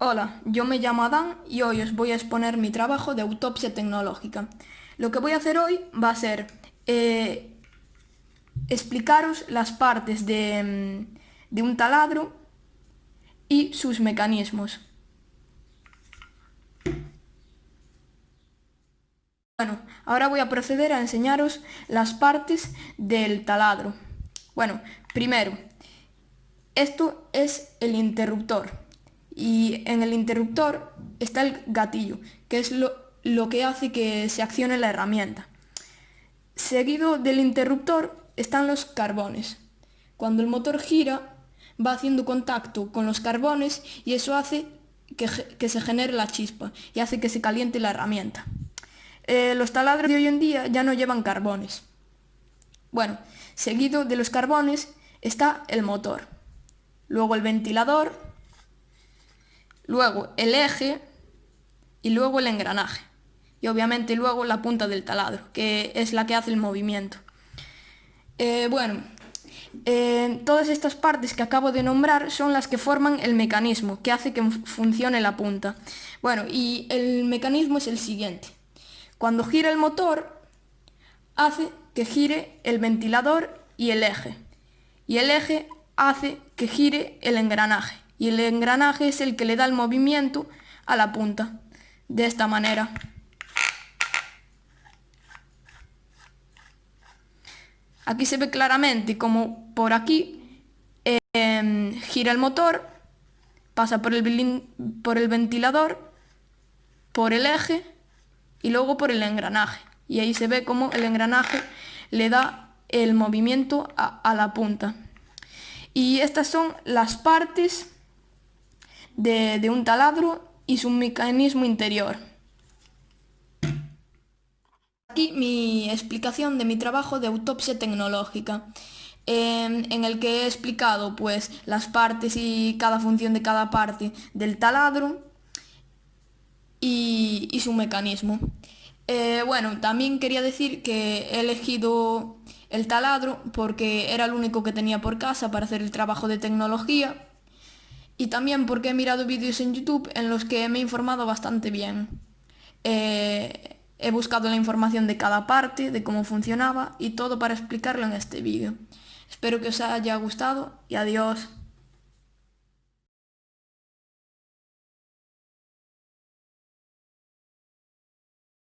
Hola, yo me llamo Adán y hoy os voy a exponer mi trabajo de autopsia tecnológica. Lo que voy a hacer hoy va a ser eh, explicaros las partes de, mm, de un taladro y sus mecanismos. Bueno, ahora voy a proceder a enseñaros las partes del taladro. Bueno, primero, esto es el interruptor y en el interruptor está el gatillo, que es lo, lo que hace que se accione la herramienta. Seguido del interruptor están los carbones. Cuando el motor gira va haciendo contacto con los carbones y eso hace que, que se genere la chispa y hace que se caliente la herramienta. Eh, los taladros de hoy en día ya no llevan carbones. Bueno, seguido de los carbones está el motor luego el ventilador, luego el eje y luego el engranaje. Y obviamente luego la punta del taladro, que es la que hace el movimiento. Eh, bueno, eh, todas estas partes que acabo de nombrar son las que forman el mecanismo, que hace que funcione la punta. Bueno, y el mecanismo es el siguiente. Cuando gira el motor, hace que gire el ventilador y el eje. Y el eje hace que gire el engranaje y el engranaje es el que le da el movimiento a la punta, de esta manera. Aquí se ve claramente como por aquí em, gira el motor, pasa por el, por el ventilador, por el eje y luego por el engranaje. Y ahí se ve como el engranaje le da el movimiento a la punta. Y estas son las partes de, un taladro y su mecanismo interior. Aquí mi explicación de mi trabajo de autopsia tecnológica, en el que he explicado pues, las partes y cada función de cada parte del taladro y, su mecanismo. Eh, bueno, también quería decir que he elegido el taladro porque era el único que tenía por casa para hacer el trabajo de tecnología y también porque he mirado vídeos en YouTube en los que me he informado bastante bien. Eh, he buscado la información de cada parte, de cómo funcionaba y todo para explicarlo en este vídeo. Espero que os haya gustado y adiós.